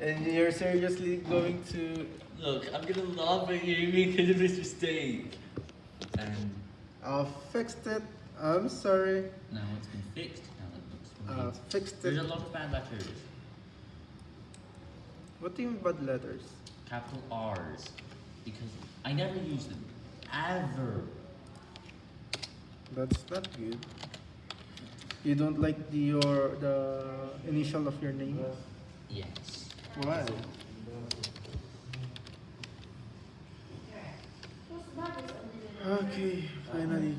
And you're seriously going to... Look, I'm gonna laugh at you because of this mistake. Um, and I fixed it. I'm sorry. now it's been fixed. Now it looks I great. fixed There's a lot of bad letters. What do you mean bad letters? Capital R's. Because I never use them. Ever. That's not good. You don't like the your the initial of your name? Yes. Okay, finally.